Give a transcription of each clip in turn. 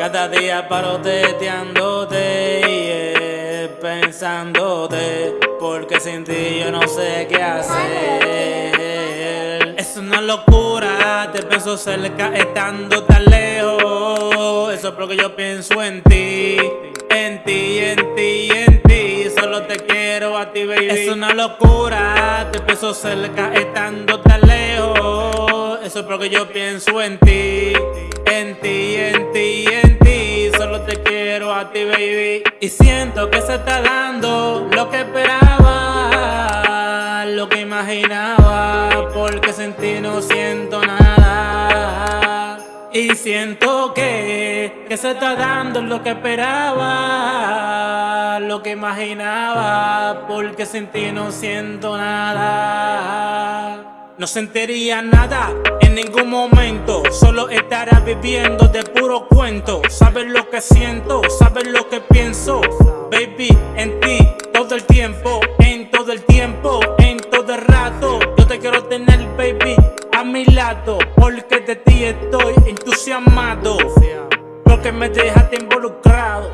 Cada día paro teteándote y pensándote Porque sin ti yo no sé qué hacer. Es una locura, te pienso cerca estando tan lejos. Eso es porque yo pienso en ti En ti, en ti, en ti. Solo te quiero a ti, baby. Es una locura, te pienso cerca estando tan lejos. Eso es porque yo pienso en ti En ti, en ti, Y siento que se está dando lo que esperaba, lo que imaginaba, porque sin ti no siento nada. Y siento que, que se está dando lo que esperaba, lo que imaginaba, porque sin ti no siento nada. No sentiría nada en ningún momento. Solo estará viviendo de puro cuento. Sabes lo que siento, sabes lo que pienso. Baby, en ti todo el tiempo En todo el tiempo, en todo el rato. Yo te quiero tener, baby, a mi lado. Porque de ti estoy entusiasmado. Porque me dejaste involucrado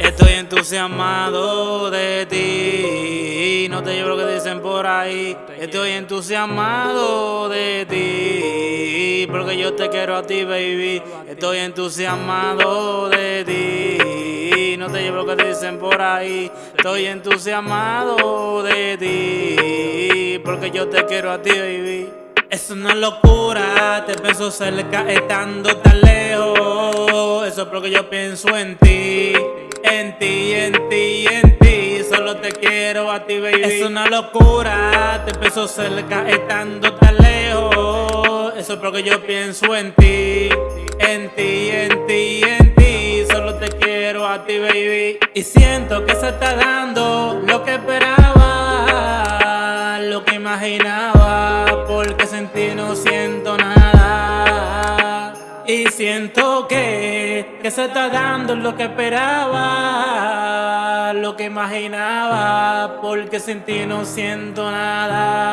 entusiasmado de ti. No te llevo lo que dicen por ahí. Estoy entusiasmado de ti Porque yo te quiero a ti, baby. Estoy entusiasmado de ti. No te llevo lo que dicen por ahí. Estoy entusiasmado de ti Porque yo te quiero a ti, baby. Es una locura, te pienso cerca estando tan lejos. Eso es porque yo pienso en ti En ti, en ti, en ti. Solo te quiero a ti, baby. Es una locura, te pienso cerca estando tan lejos. Eso es porque yo pienso en ti En ti, en ti, en ti. Solo te quiero a ti, baby. Y siento que se está dando lo que esperaba Lo que imaginaba porque sin ti no siento nada. Y siento que, se está dando lo que esperaba Lo que imaginaba, porque sin ti no siento nada